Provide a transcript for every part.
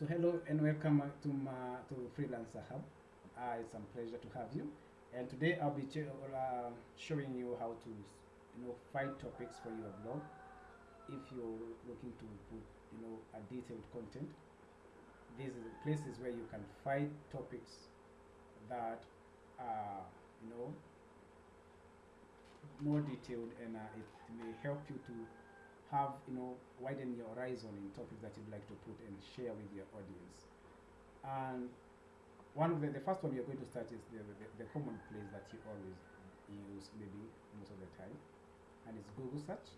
So hello and welcome uh, to my, to Freelancer Hub. Uh, it's a pleasure to have you. And today I'll be uh, showing you how to, you know, find topics for your blog. If you're looking to put, you know, a detailed content, these are places where you can find topics that are, you know, more detailed and uh, it may help you to have you know widen your horizon in topics that you'd like to put and share with your audience. And one of the, the first one you're going to start is the, the, the common place that you always use maybe most of the time and it's google search.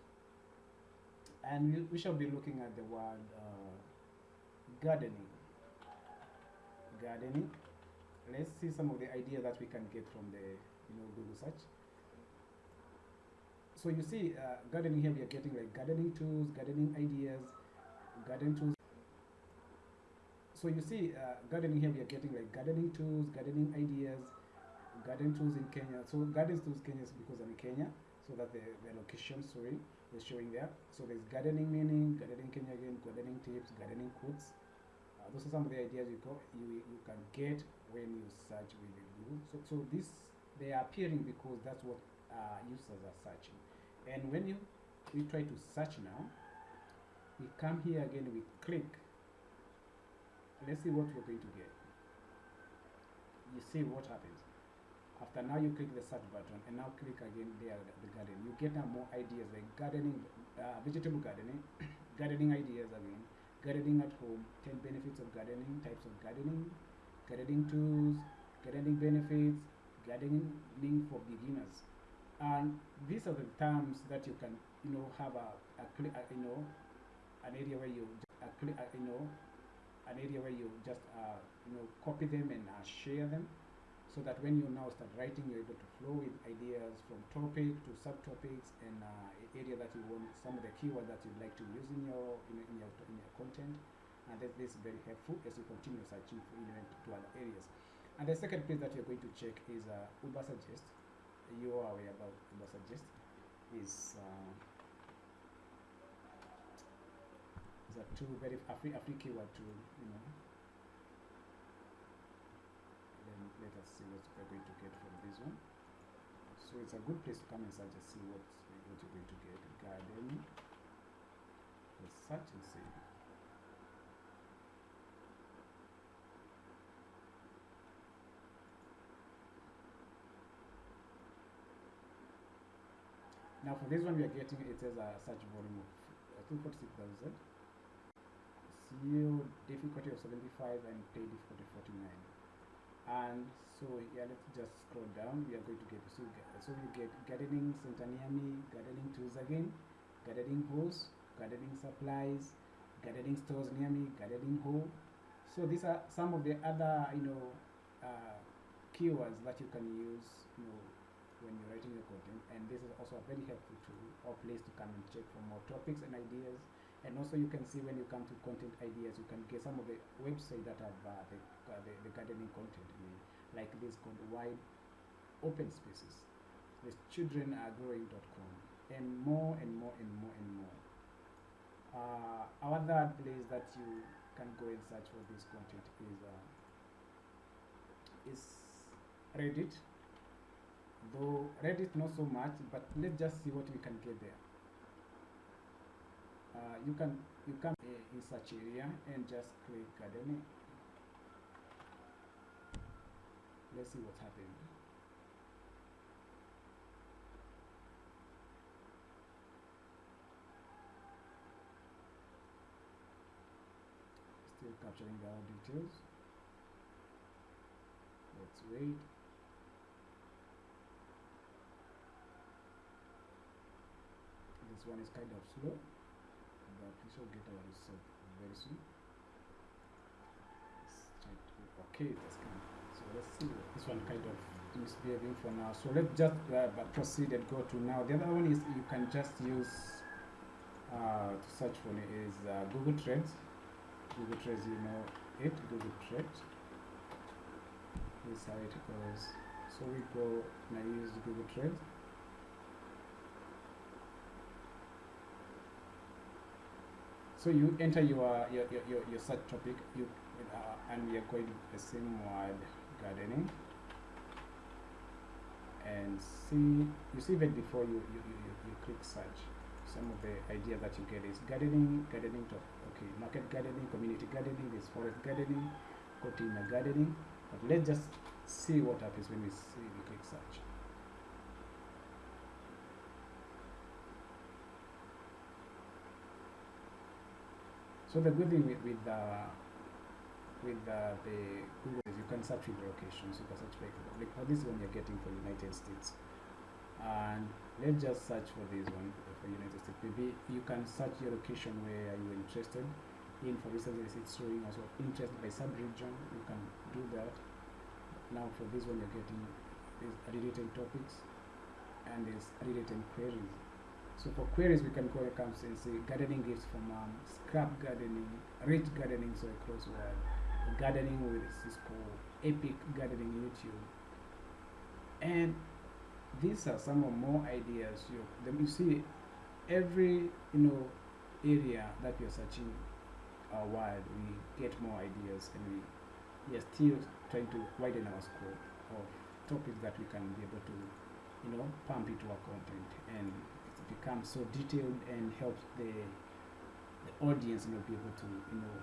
And we, we shall be looking at the word uh, gardening. Gardening. Let's see some of the ideas that we can get from the you know google search so you see uh, gardening here we are getting like gardening tools gardening ideas garden tools. So you see uh, gardening here we are getting like gardening tools gardening ideas garden tools in Kenya. So garden tools Kenya is because I'm in Kenya so that the, the location sorry is showing there. So there's gardening meaning gardening Kenya again gardening tips gardening quotes. Uh, those are some of the ideas you, you you can get when you search with Google so, so this they are appearing because that's what uh, users are searching and when you we try to search now we come here again we click. Let's see what we're going to get. You see what happens. After now you click the search button and now click again there the garden. You get now more ideas like gardening uh, vegetable gardening gardening ideas again. Gardening at home 10 benefits of gardening types of gardening. Gardening tools gardening benefits gardening for beginners and these are the terms that you can you know have a, a, you know an area where you a, you know an area where you just uh, you know copy them and uh, share them so that when you now start writing you're able to flow with ideas from topic to subtopics and uh, area that you want some of the keywords that you'd like to use in your in, in your in your content. And that this is very helpful as you continue searching for you know, to other areas. And the second place that you're going to check is uh, Ubersuggest you are aware about Ubersuggest is uh, is a tool very a free, a free keyword tool you know. Then let us see what we're going to get from this one. So it's a good place to come and search and see what what you're going to get garden let's search and see Now for this one we are getting it as a search volume of I think 46,000. SEO difficulty of 75 and pay difficulty 49. And so yeah, let's just scroll down. We are going to get so, so we get gardening me, gardening tools again, gardening hose, gardening supplies, gardening stores near me, gardening hole. So these are some of the other you know uh, keywords that you can use you know when you're writing your content and this is also a very helpful tool or place to come and check for more topics and ideas. And also you can see when you come to content ideas you can get some of the websites that have uh, the, uh, the, the gardening content like this called wide open spaces. This childrenaregrowing.com and more and more and more and more. Uh, place that you can go and search for this content is uh, is reddit though Reddit not so much but let's just see what we can get there. Uh, you can you uh, in search area and just click gardening let's see what's happening. Still capturing the details. Let's wait this one is kind of slow but we shall get our result very soon. Okay that's kind so let's see this one kind of misbehaving for now. So let's just uh, proceed and go to now. The other one is you can just use uh, to search for it is uh, Google Trends. Google Trends you know it Google Trends. This is how it goes so we go and I use Google Trends So you enter your your, your, your, search topic, you uh, and we are going to the same word gardening. And see you see that before you you, you, you, click search some of the idea that you get is gardening gardening top okay market gardening community gardening there's forest gardening container gardening. But let's just see what happens when we see we click search so the good thing with, with uh, with uh, the Google is you can search with locations. You can search by like for this one you're getting for the United States, and let's just search for this one for United States. Maybe you can search your location where you're interested in. For instance, it's showing also interest by sub-region. You can do that. Now for this one you're getting is related topics and is related queries. So for queries, we can go and say gardening gifts from mom, scrap gardening, rich gardening, so across world gardening with Ciscoe, Epic Gardening YouTube. And these are some of more ideas. You, then you see every you know area that you're searching uh, wide, we get more ideas and we, we are still trying to widen our scope of topics that we can be able to you know pump into our content and becomes so detailed and helps the the audience you know be able to you know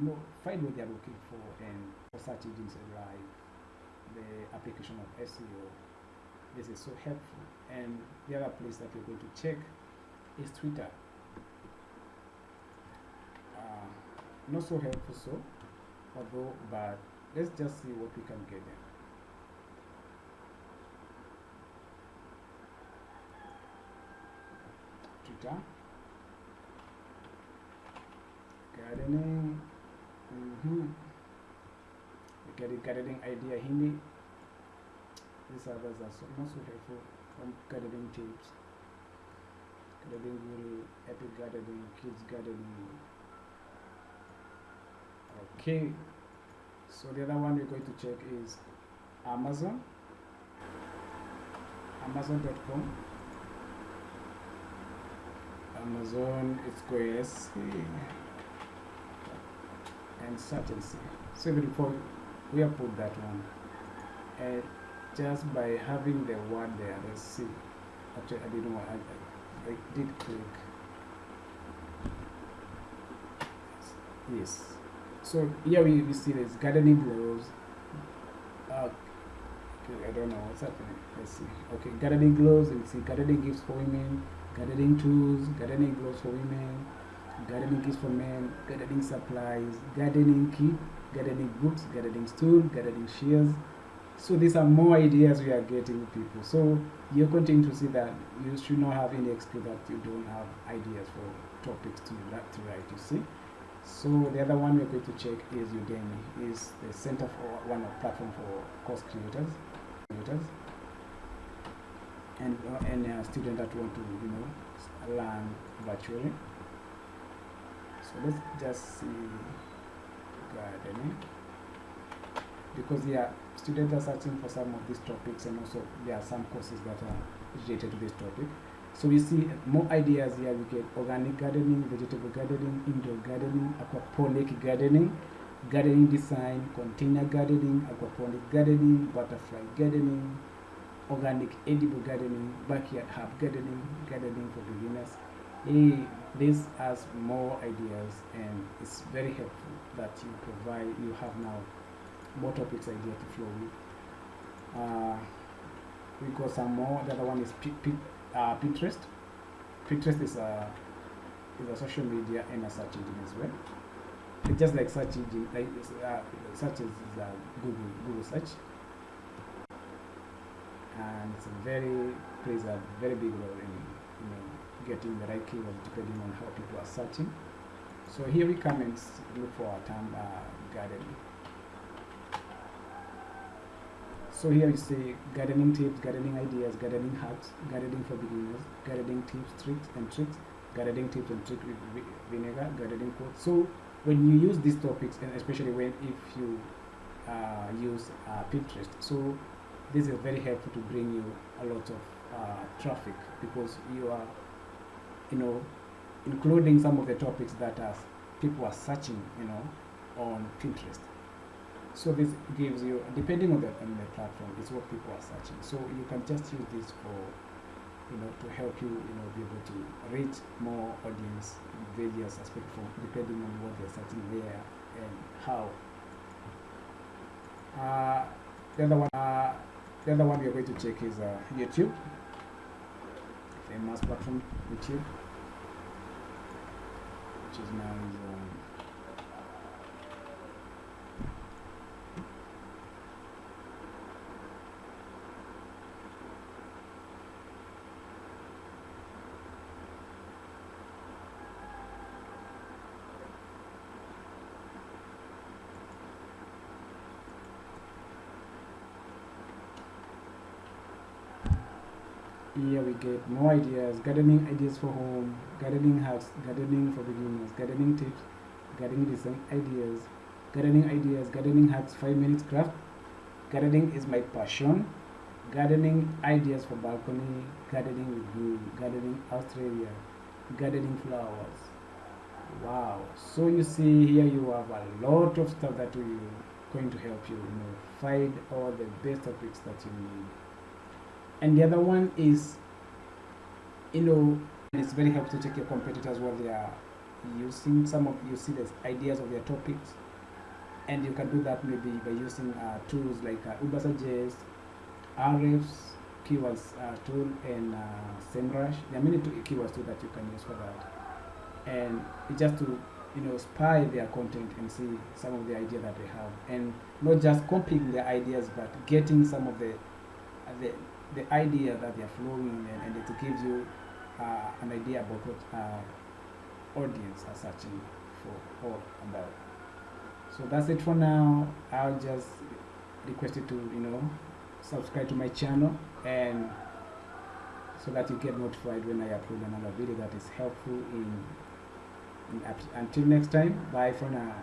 you know, find what they're looking for and for search engines arrive, the application of SEO. This is so helpful. And the other place that we're going to check is Twitter. Uh, not so helpful so, although, but let's just see what we can get there. Twitter, gardening, Mm-hmm. Getting gardening idea Hindi. These others are so, not helpful from gardening tips. Gardening guru, epic gardening, kids gardening. Okay. So the other one we're going to check is Amazon. Amazon.com. Amazon is going and certainty. So before we have put that one, and just by having the word there, let's see. Actually, I didn't want. I, I did click. Yes. So here we, we see this gardening gloves. Uh, okay, I don't know what's happening. Let's see. Okay, gardening gloves. We see gardening gifts for women, gardening tools, gardening gloves for women, gardening kits for men, gardening supplies, gardening kit, gardening books, gardening stool, gardening shears. So these are more ideas we are getting people. So you're continuing to see that you should not have any excuse that you don't have ideas for topics to, to write, you see. So the other one we're going to check is Udemy, is the center for one of platform for course creators, creators, and uh, any student that want to you know learn virtually. So let's just see gardening. Because yeah students are searching for some of these topics and also there are some courses that are related to this topic. So we see more ideas here. We get organic gardening vegetable gardening indoor gardening aquaponic gardening gardening design container gardening aquaponic gardening butterfly gardening organic edible gardening backyard herb gardening gardening for beginners. He this has more ideas and it's very helpful that you provide you have now more topics idea to flow with. Uh, we got some more. The other one is P P uh, Pinterest. Pinterest is a is a social media and a search engine as well. It's just like search engine like uh, search is uh, Google Google search and it's a very plays a very big role in you know getting the right keywords depending on how people are searching. So here we come and look for our term uh, gardening. So here you see gardening tips, gardening ideas, gardening hacks, gardening for beginners, gardening tips, tricks and tricks, gardening tips and tricks with vinegar, gardening quotes. So when you use these topics, and especially when if you uh, use uh, Pinterest, so this is very helpful to bring you a lot of uh, traffic because you are you know including some of the topics that are, people are searching, you know, on Pinterest. So this gives you, depending on the, on the platform, is what people are searching. So you can just use this for, you know, to help you, you know, be able to reach more audience in various aspects from depending on what they're searching where and how. Uh, the other one, uh, the other one we are going to check is uh, YouTube, famous platform YouTube, which is now um, here we get more ideas gardening ideas for home gardening hacks gardening for beginners gardening tips gardening design ideas gardening ideas gardening hacks 5 minutes craft gardening is my passion gardening ideas for balcony gardening with you gardening australia gardening flowers. Wow so you see here you have a lot of stuff that will going to help you you know find all the best topics that you need and the other one is you know it's very helpful to check your competitors what they are using some of you see the ideas of their topics and you can do that maybe by using uh, tools like uh, Ubersuggest, Ahrefs, keywords uh, tool and uh, SEMrush. There are many keywords too that you can use for that. And just to you know spy their content and see some of the idea that they have and not just copying their ideas but getting some of the the the idea that they're flowing and, and it gives you uh, an idea about what uh, audience are searching for or about. So that's it for now. I'll just request you to you know subscribe to my channel and so that you get notified when I upload another video that is helpful in, in until next time bye for now